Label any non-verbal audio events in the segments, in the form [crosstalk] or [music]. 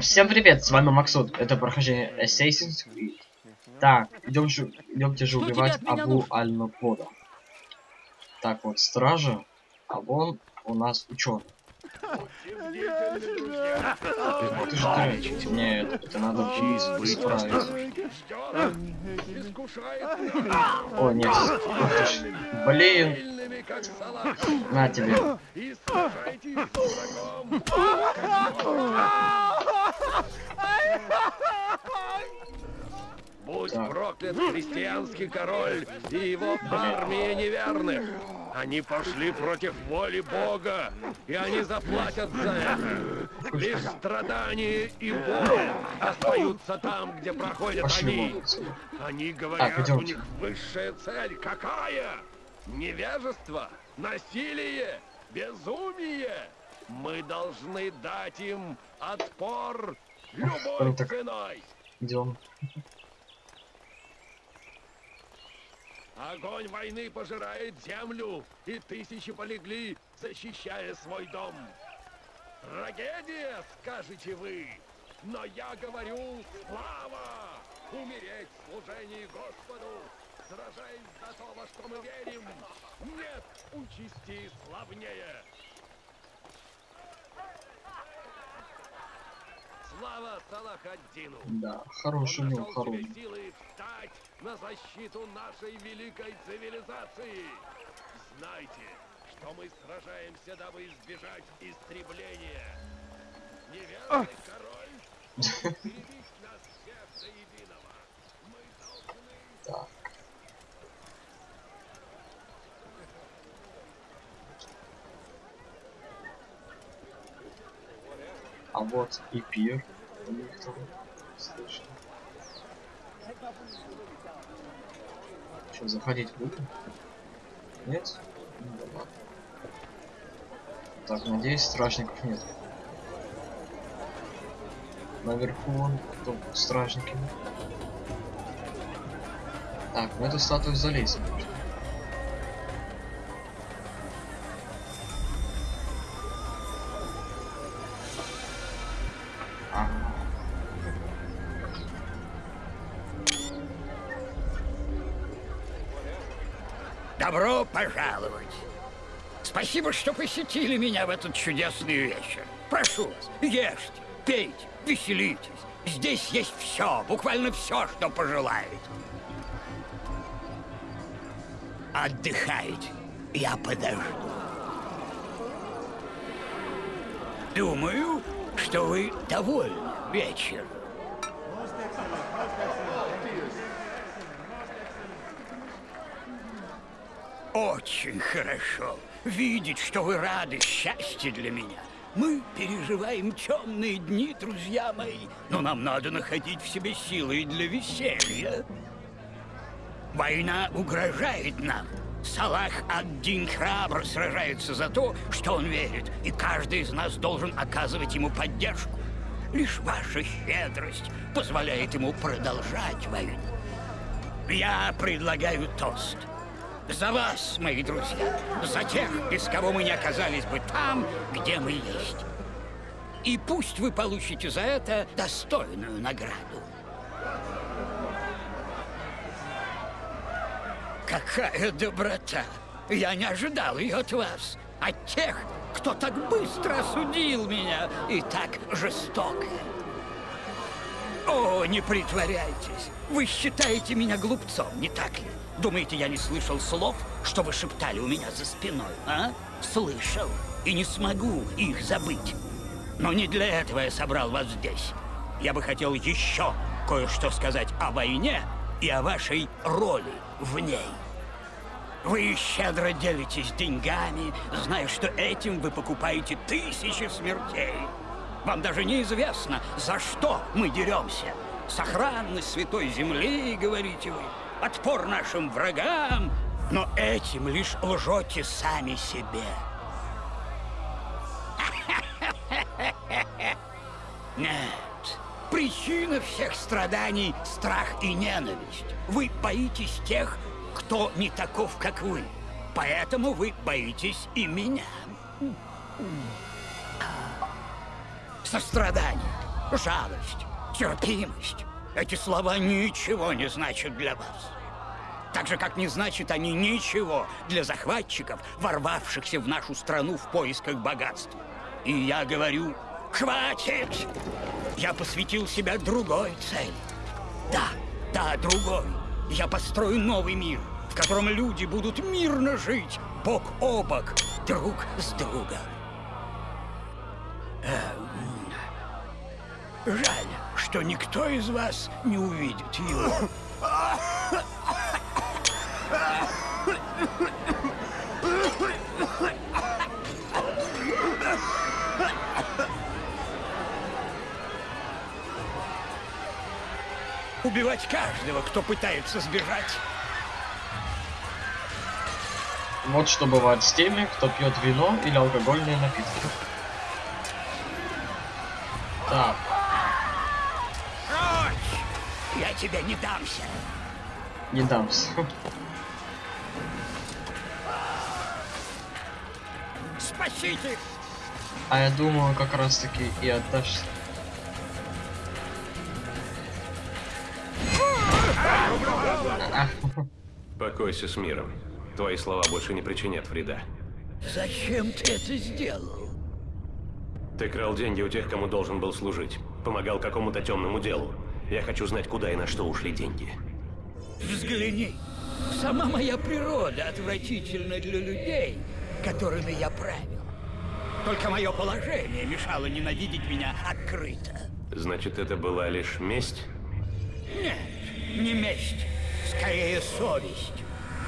Всем привет, с вами Максут. Это прохождение Assassin's Creed. Так, идем же, идемте же убивать Абу нужно? Аль-Нупода. Так вот, стража, а вон у нас ученый. Ты же. Нет, это надо исправить. О, нет. Блин, на тебе. И сражайтесь с врагом. Будь Так. Проклят христианский король и его армия неверных. Они пошли против воли Бога, и они заплатят за это. Лишь страдания и боль остаются там, где проходят Пошли они. Они говорят, у идемте. них высшая цель какая? Невежество, насилие, безумие. Мы должны дать им отпор любой так- ценой. Идем. Огонь войны пожирает землю, и тысячи полегли, защищая свой дом. Трагедия, скажете вы, но я говорю слава! Умереть в служении Господу, сражаясь за то, во что мы верим. Нет участи славнее. Слава Салахаддину! Да, хороший мил, хороший. силы встать на защиту нашей великой цивилизации. Знайте, что мы сражаемся, дабы избежать истребления. Неверный король [laughs] хочет перебить нас всех до единого. Мы должны... Так. А вот и пир. у них там, слышно. Что, заходить будем? Нет? Ну да ладно. Так, надеюсь, стражников нет. Наверху вон кто стражники. Так, в эту статую залезем. можно. Добро пожаловать. Спасибо, что посетили меня в этот чудесный вечер. Прошу вас, ешьте, пейте, веселитесь. Здесь есть все, буквально все, что пожелаете. Отдыхайте, я подожду. Думаю, что вы довольны вечером. Очень хорошо видеть, что вы рады счастье для меня. Мы переживаем темные дни, друзья мои, но нам надо находить в себе силы и для веселья. Война угрожает нам. Салах ад-Дин храбро сражается за то, что он верит, и каждый из нас должен оказывать ему поддержку. Лишь ваша щедрость позволяет ему продолжать войну. Я предлагаю тост. За вас, мои друзья, за тех, без кого мы не оказались бы там, где мы есть. И пусть вы получите за это достойную награду. Какая доброта! Я не ожидал ее от вас, от тех, кто так быстро осудил меня и так жестоко. О, не притворяйтесь! Вы считаете меня глупцом, не так ли? Думаете, я не слышал слов, что вы шептали у меня за спиной, а? Слышал. И не смогу их забыть. Но не для этого я собрал вас здесь. Я бы хотел еще кое-что сказать о войне и о вашей роли в ней. Вы щедро делитесь деньгами, зная, что этим вы покупаете тысячи смертей. Вам даже неизвестно, за что мы деремся. Сохранность святой земли, говорите вы, отпор нашим врагам, но этим лишь лжете сами себе. [laughs] Нет. Причина всех страданий – страх и ненависть. Вы боитесь тех, кто не таков, как вы. Поэтому вы боитесь и меня. Сострадание, жалость, терпимость. Эти слова ничего не значат для вас. Так же, как не значат они ничего для захватчиков, ворвавшихся в нашу страну в поисках богатства. И я говорю, хватит! Я посвятил себя другой цели. Да, да, другой. Я построю новый мир, в котором люди будут мирно жить, бок о бок, друг с другом. Эм, Жаль, что никто из вас не увидит его. [laughs] Убивать каждого, кто пытается сбежать. Вот что бывает с теми, кто пьет вино или алкогольные напитки. Так, Прочь! Я тебе не дамся. не дамся. Спасите! А я думаю, как раз таки и отдашь. [laughs] Покойся с миром. Твои слова больше не причинят вреда. Зачем ты это сделал? Ты крал деньги у тех, кому должен был служить. Помогал какому-то темному делу. Я хочу знать, куда и на что ушли деньги. Взгляни. Сама моя природа отвратительна для людей, которыми я правил. Только мое положение мешало ненавидеть меня открыто. Значит, это была лишь месть? Нет, не месть, скорее совесть.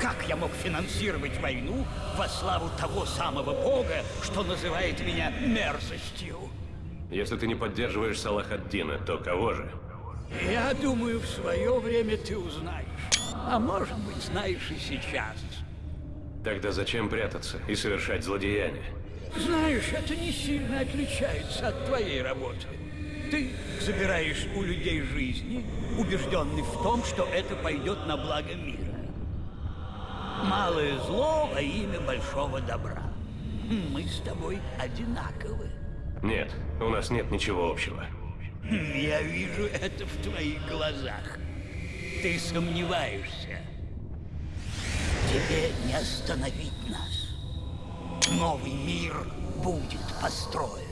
Как я мог финансировать войну во славу того самого бога, что называет меня мерзостью? Если ты не поддерживаешь Салахаддина, то кого же? Я думаю, в свое время ты узнаешь. А может быть, знаешь и сейчас. Тогда зачем прятаться и совершать злодеяния? Знаешь, это не сильно отличается от твоей работы. Ты забираешь у людей жизни, убежденный в том, что это пойдет на благо мира. Малое зло во имя большого добра. Мы с тобой одинаковы. Нет, у нас нет ничего общего. Хм, Я вижу это в твоих глазах. Ты сомневаешься. Тебе не остановить нас. Новый мир будет построен.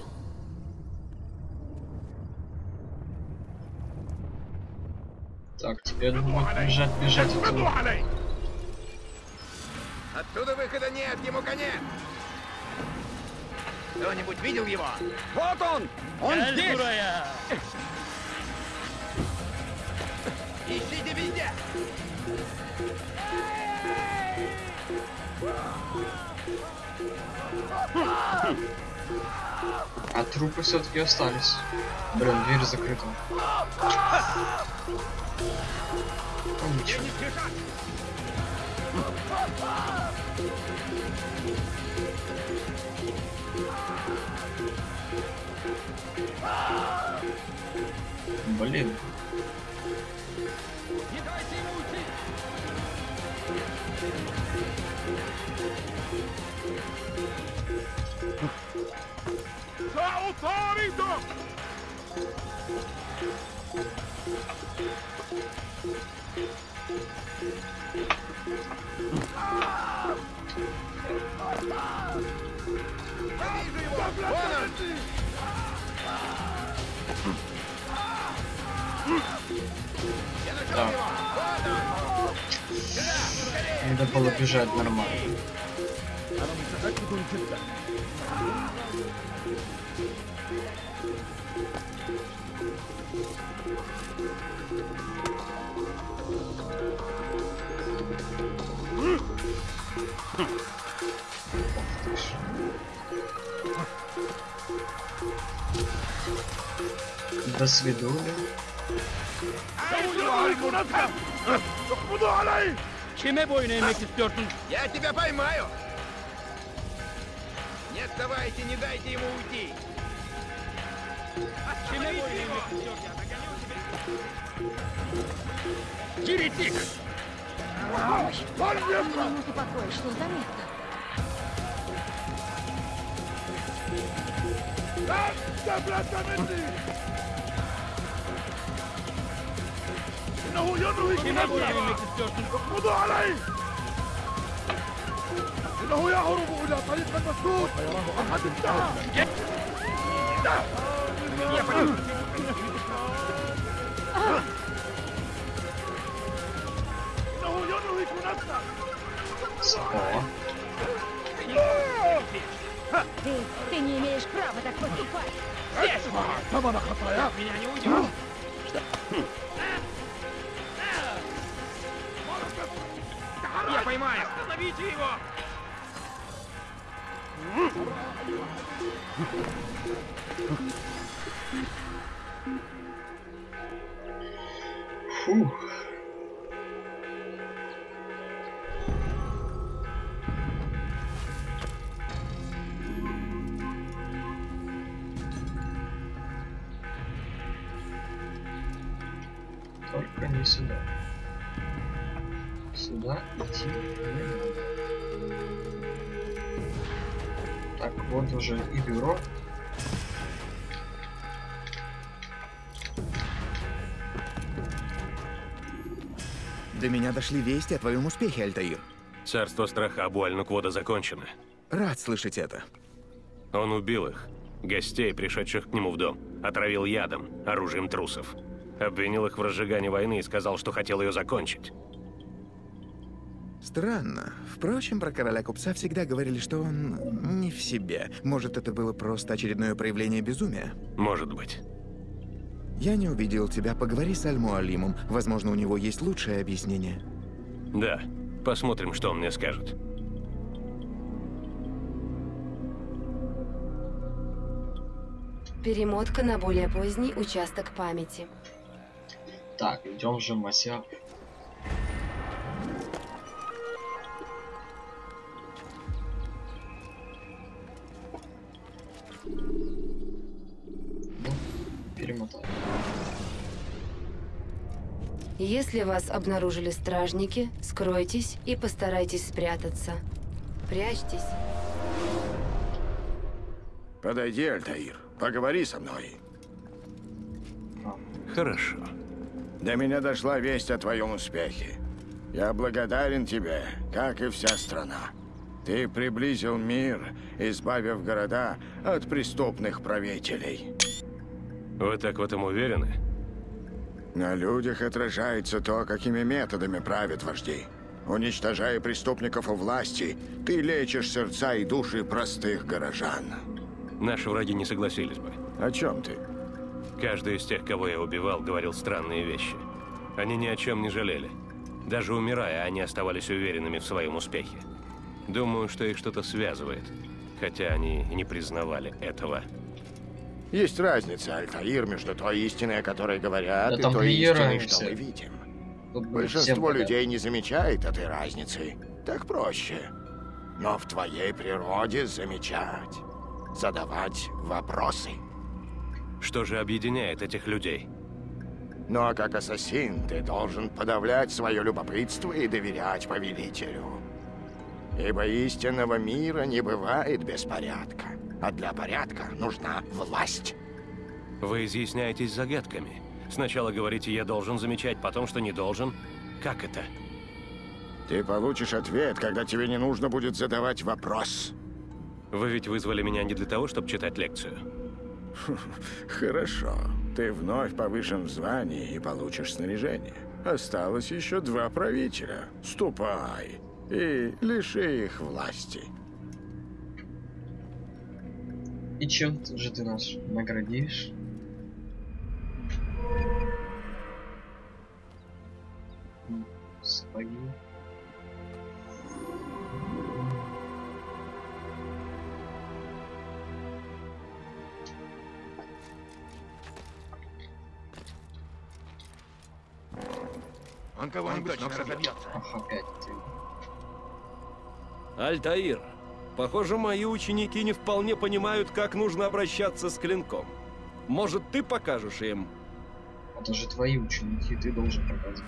Так, теперь будет бежать, бежать отсюда. Оттуда выхода нет, ему конец! Кто-нибудь видел его? Вот он! Он здесь! Ищите везде! А трупы все-таки остались. Блин, дверь закрыта. Ничего. Блин. Он! Надо было бежать нормально. до свидания. Kime boyun eğmek istiyorsun? Я тебя поймаю! Не отставайте, не дайте ему уйти! Kime boyun eğmek istiyorsun? Еретик! Он Минуту покоя, что заметно. Да, да, брат, إنه ينهي Kime boyun كنفسه eğmek istiyorsun? اقبضوا عليه إنه يهرب إلى طريق المسدود وقد انتهى إنه ينهك نفسه О, Ты, ты не имеешь права так поступать. ثمن خطاياك Меня не уйдешь. Поймаю. Остановите его. фух. Только не сюда. Сюда идти не надо. Так, вот уже и бюро. До меня дошли вести о твоем успехе, Альтаир. Царство страха Абуаль Нуквода закончено. Рад слышать это. Он убил их, гостей, пришедших к нему в дом, отравил ядом, оружием трусов. Обвинил их в разжигании войны и сказал, что хотел ее закончить. Странно. Впрочем, про короля купца всегда говорили, что он не в себе. Может, это было просто очередное проявление безумия? Может быть. Я не увидел тебя. Поговори с Аль-Муалимом. Возможно, у него есть лучшее объяснение. Да. Посмотрим, что он мне скажет. Перемотка на более поздний участок памяти. Так, идем же, Мася. Если вас обнаружили стражники, скройтесь и постарайтесь спрятаться. Прячьтесь. Подойди, Альтаир, поговори со мной. Хорошо. До меня дошла весть о твоем успехе. Я благодарен тебе, как и вся страна. Ты приблизил мир, избавив города от преступных правителей. Вы так в этом уверены? На людях отражается то, какими методами правят вожди. Уничтожая преступников у власти, ты лечишь сердца и души простых горожан. Наши враги не согласились бы. О чем ты? Каждый из тех, кого я убивал, говорил странные вещи. Они ни о чем не жалели. Даже умирая, они оставались уверенными в своем успехе. Думаю, что их что-то связывает. Хотя они не признавали этого. Есть разница, Альтаир, между той истиной, о которой говорят, Да и той истиной, что мы видим. Тут Большинство людей не замечает этой разницы. Так проще. Но в твоей природе замечать. Задавать вопросы. Что же объединяет этих людей? Ну а как ассасин ты должен подавлять свое любопытство и доверять повелителю. Ибо истинного мира не бывает без порядка. А для порядка нужна власть. Вы изъясняетесь загадками. Сначала говорите, я должен замечать, потом, что не должен. Как это? Ты получишь ответ, когда тебе не нужно будет задавать вопрос. Вы ведь вызвали меня не для того, чтобы читать лекцию. [laughs] Хорошо. Ты вновь повышен в звании и получишь снаряжение. Осталось еще два правителя. Ступай и лиши их власти. И чем же ты нас наградишь? Сапоги. Он кого-нибудь точно разобьется. Ах, опять ты. Альтаир, похоже, мои ученики не вполне понимают, как нужно обращаться с клинком. Может, ты покажешь им? Это же твои ученики, ты должен показывать.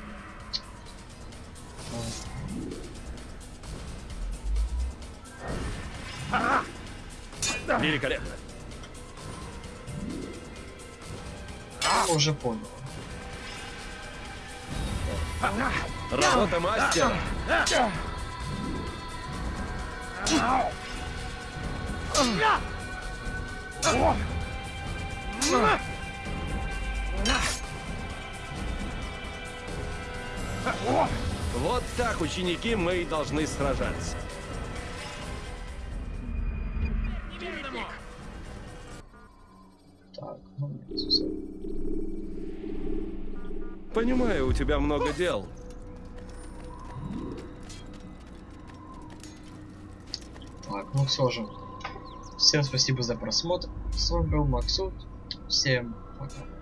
Великолепно. Я уже понял. Работа мастера. Вот так, ученики, мы и должны сражаться. Так, ну. Понимаю, у тебя много дел. Так, ну все же. Всем спасибо за просмотр. С вами был Максут. Всем пока.